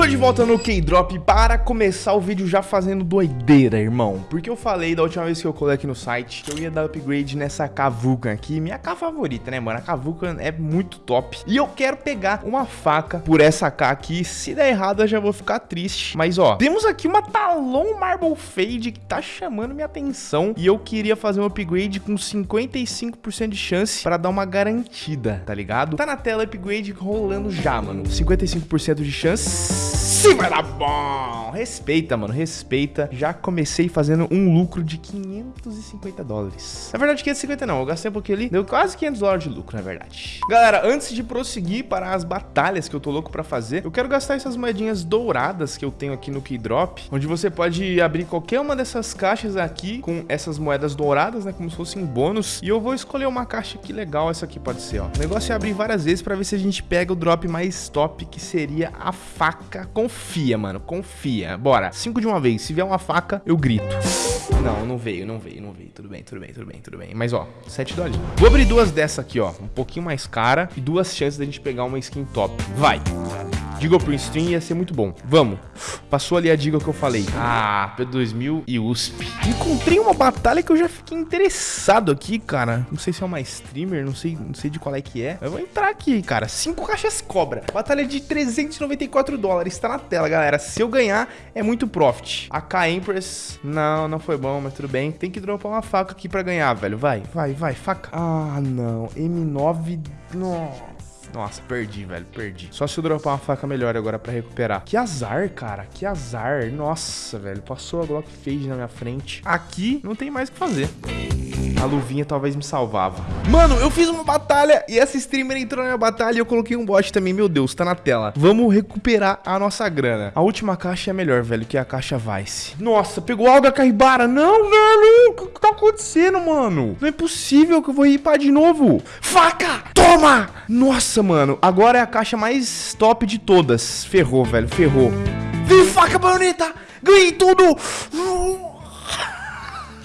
Tô de volta no K-Drop para começar o vídeo já fazendo doideira, irmão. Porque eu falei da última vez que eu colei aqui no site que eu ia dar upgrade nessa Kavukan aqui, minha K favorita, né, mano? A Kavukan é muito top. E eu quero pegar uma faca por essa K aqui. Se der errado, eu já vou ficar triste. Mas, ó, temos aqui uma Talon Marble Fade que tá chamando minha atenção. E eu queria fazer um upgrade com 55% de chance para dar uma garantida, tá ligado? Tá na tela upgrade rolando já, mano. 55% de chance Sim, vai dar bom. Respeita, mano, respeita. Já comecei fazendo um lucro de 550 dólares. Na verdade, 550 não, eu gastei um pouquinho ali. Deu quase 500 dólares de lucro, na verdade. Galera, antes de prosseguir para as batalhas que eu tô louco pra fazer, eu quero gastar essas moedinhas douradas que eu tenho aqui no Keydrop, onde você pode abrir qualquer uma dessas caixas aqui com essas moedas douradas, né, como se fossem bônus. E eu vou escolher uma caixa que legal essa aqui pode ser, ó. O negócio é abrir várias vezes pra ver se a gente pega o drop mais top, que seria a faca confia, mano. Confia. Bora. Cinco de uma vez. Se vier uma faca, eu grito. Não, não veio, não veio, não veio. Tudo bem, tudo bem, tudo bem, tudo bem. Mas, ó, 7 dólares. Vou abrir duas dessa aqui, ó. Um pouquinho mais cara e duas chances da gente pegar uma skin top. Vai. Digo pro stream ia ser muito bom. Vamos. Passou ali a diga que eu falei. Ah, P2000 e USP. Encontrei uma batalha que eu já fiquei interessado aqui, cara. Não sei se é uma streamer, não sei, não sei de qual é que é. Eu vou entrar aqui, cara. Cinco caixas cobra. Batalha de 394 dólares. Tá na tela, galera. Se eu ganhar, é muito profit. A K Empress, não, não foi bom, mas tudo bem. Tem que dropar uma faca aqui pra ganhar, velho. Vai, vai, vai, faca. Ah, não. M9... Nossa. Nossa, perdi, velho, perdi. Só se eu dropar uma faca melhor agora pra recuperar. Que azar, cara, que azar. Nossa, velho, passou a Glock Fade na minha frente. Aqui não tem mais o que fazer. A luvinha talvez me salvava. Mano, eu fiz uma batalha e essa streamer entrou na minha batalha e eu coloquei um bot também. Meu Deus, tá na tela. Vamos recuperar a nossa grana. A última caixa é melhor, velho, que a caixa Vice. Nossa, pegou algo a Caribara. Não, velho. O que tá acontecendo, mano? Não é possível que eu vou ripar de novo. Faca! Toma! Nossa, mano. Agora é a caixa mais top de todas. Ferrou, velho. Ferrou. Vem, faca, baioneta! Ganhei tudo!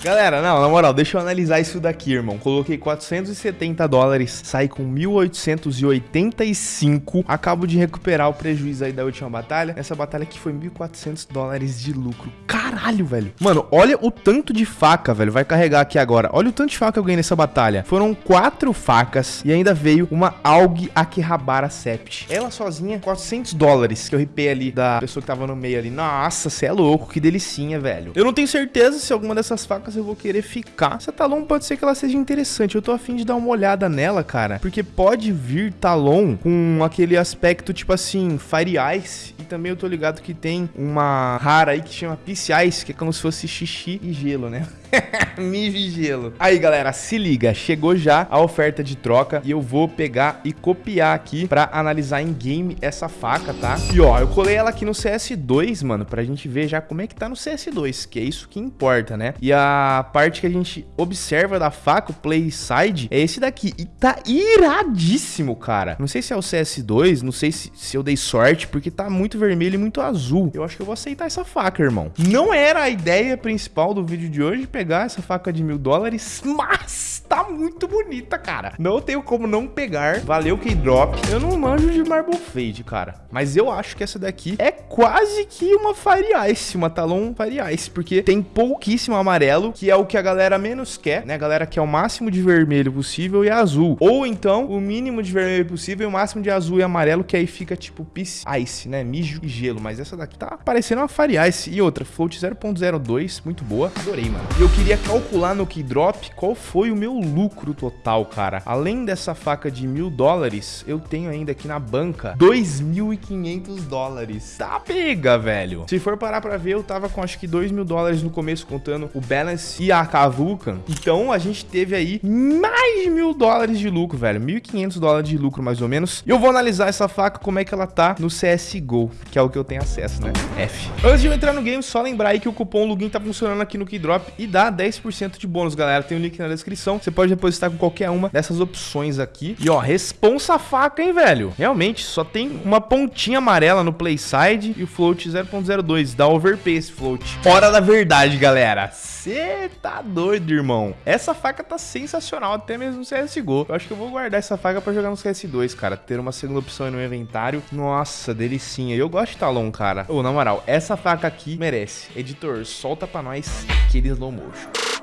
Galera, não, na moral, deixa eu analisar isso daqui, irmão. Coloquei 470 dólares, saí com 1.885. Acabo de recuperar o prejuízo aí da última batalha. Essa batalha aqui foi 1.400 dólares de lucro. Caralho, velho. Mano, olha o tanto de faca, velho. Vai carregar aqui agora. Olha o tanto de faca que eu ganhei nessa batalha. Foram quatro facas e ainda veio uma Aug Akihabara Sept. Ela sozinha, 400 dólares que eu ripei ali da pessoa que tava no meio ali. Nossa, você é louco, que delicinha, velho. Eu não tenho certeza se alguma dessas facas eu vou querer ficar. Essa Talon pode ser que ela seja interessante. Eu tô afim de dar uma olhada nela, cara. Porque pode vir Talon com aquele aspecto, tipo assim, Fire Ice. E também eu tô ligado que tem uma rara aí que chama Peace Que é como se fosse xixi e gelo, né? Mijo e gelo. Aí, galera, se liga. Chegou já a oferta de troca e eu vou pegar e copiar aqui pra analisar em game essa faca, tá? E ó, eu colei ela aqui no CS2, mano, pra gente ver já como é que tá no CS2, que é isso que importa, né? E a parte que a gente observa da faca, o play side, é esse daqui. E tá iradíssimo, cara. Não sei se é o CS2, não sei se, se eu dei sorte, porque tá muito vermelho e muito azul. Eu acho que eu vou aceitar essa faca, irmão. Não era a ideia principal do vídeo de hoje pegar essa faca de mil dólares, mas muito bonita, cara. Não tenho como não pegar. Valeu, K-Drop. Eu não manjo de Marble Fade, cara. Mas eu acho que essa daqui é quase que uma Fire Ice, uma Talon Fire Ice, porque tem pouquíssimo amarelo, que é o que a galera menos quer, né? A galera quer o máximo de vermelho possível e azul. Ou então, o mínimo de vermelho possível e o máximo de azul e amarelo, que aí fica tipo Peace Ice, né? Mijo e gelo. Mas essa daqui tá parecendo uma Fire Ice. E outra, float 0.02, muito boa. Adorei, mano. E eu queria calcular no Keydrop qual foi o meu lucro total, cara. Além dessa faca de mil dólares, eu tenho ainda aqui na banca 2.500 dólares. Tá pega, velho. Se for parar pra ver, eu tava com acho que 2 mil dólares no começo, contando o balance e a Kavukan. Então, a gente teve aí mais de mil dólares de lucro, velho. 1.500 dólares de lucro, mais ou menos. E eu vou analisar essa faca, como é que ela tá no CSGO, que é o que eu tenho acesso, né? F. Antes de eu entrar no game, só lembrar aí que o cupom Lugin tá funcionando aqui no Keydrop e dá 10% de bônus, galera. Tem o um link na descrição. você pode depositar com qualquer uma dessas opções aqui. E ó, responsa faca, hein, velho? Realmente, só tem uma pontinha amarela no playside e o float 0.02. Dá overpay esse float. Hora da verdade, galera. Você tá doido, irmão. Essa faca tá sensacional, até mesmo no CSGO. Eu acho que eu vou guardar essa faca pra jogar no CS2, cara. Ter uma segunda opção no inventário. Nossa, delicinha. Eu gosto de Talon, cara. Ô, na moral, essa faca aqui merece. Editor, solta pra nós aquele slow motion.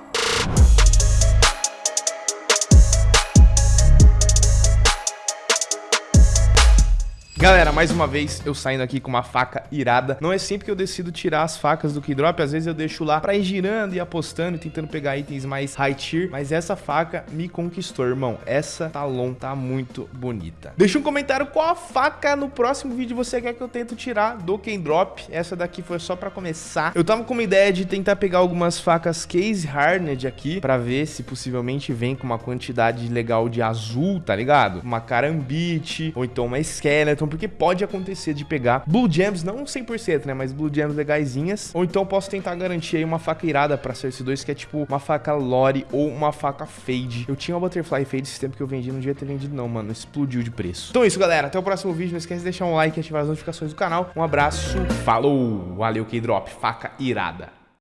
Galera, mais uma vez eu saindo aqui com uma faca irada. Não é sempre que eu decido tirar as facas do Keydrop, às vezes eu deixo lá pra ir girando e apostando tentando pegar itens mais high tier, mas essa faca me conquistou, irmão. Essa Talon tá muito bonita. Deixa um comentário qual a faca no próximo vídeo você quer que eu tento tirar do Keydrop. Essa daqui foi só pra começar. Eu tava com uma ideia de tentar pegar algumas facas Case Hardened aqui, pra ver se possivelmente vem com uma quantidade legal de azul, tá ligado? Uma Karambit, ou então uma Skeleton, porque pode acontecer de pegar Blue Gems, não 100%, né, mas Blue Gems legaisinhas, ou então posso tentar garantir aí uma faca irada pra Cersei 2, que é tipo uma faca Lore ou uma faca Fade. Eu tinha uma Butterfly Fade esse tempo que eu vendi, não devia ter vendido não, mano, explodiu de preço. Então é isso, galera, até o próximo vídeo, não esquece de deixar um like e ativar as notificações do canal. Um abraço, falou, valeu K-Drop, faca irada.